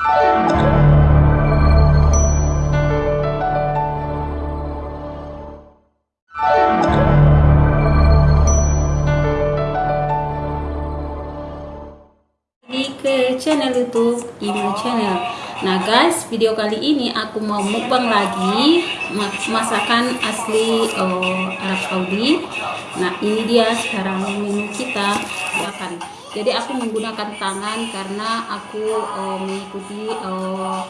Ke channel YouTube Imo Channel. Nah guys, video kali ini aku mau mukbang lagi masakan asli uh, Arab Saudi. Nah ini dia sekarang menu kita makan. Jadi aku menggunakan tangan karena aku uh, mengikuti uh,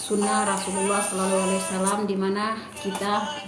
sunnah Rasulullah Sallallahu Alaihi Wasallam di mana kita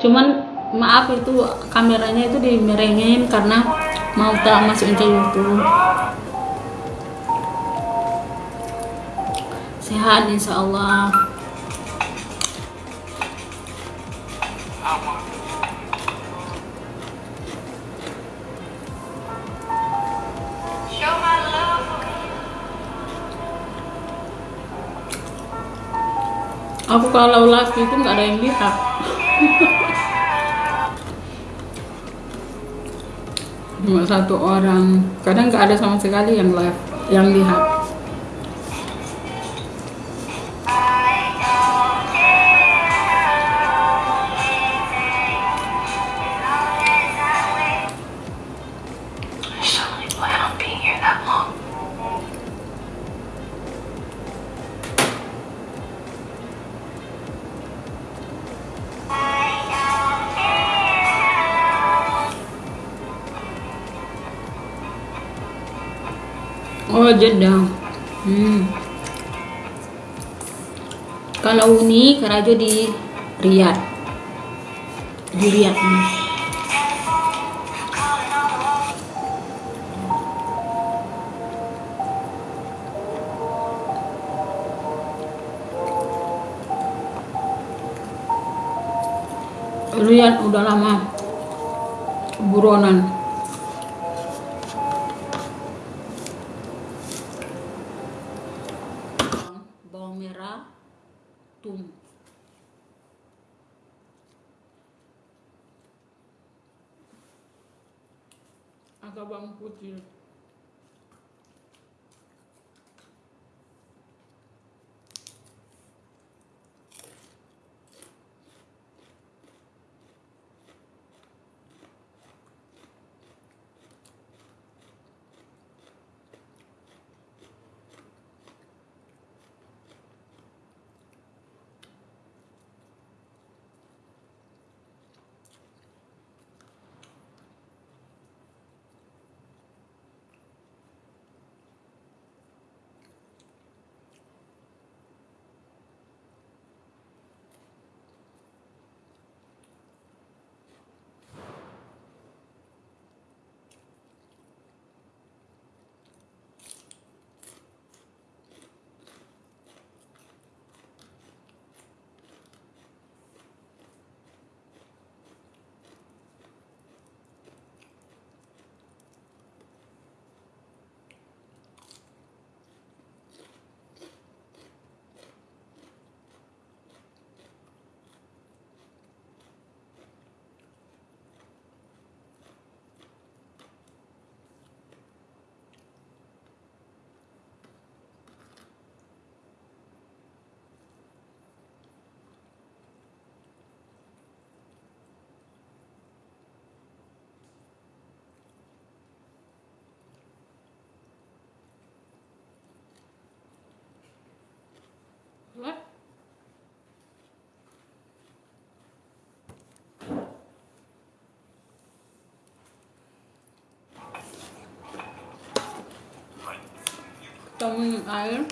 Cuman maaf itu kameranya itu dimerengin karena mau tak masukin ke YouTube. Sehat insya Allah. aku kalau live itu nggak ada yang lihat cuma satu orang. Kadang nggak ada sama sekali yang live yang lihat Jeddah. Hmm. Kalau Uni Karajo di Riyadh. Di Riyadh. Hmm. Riyadh udah lama buronan. turno. Acabamos por. 너무 아유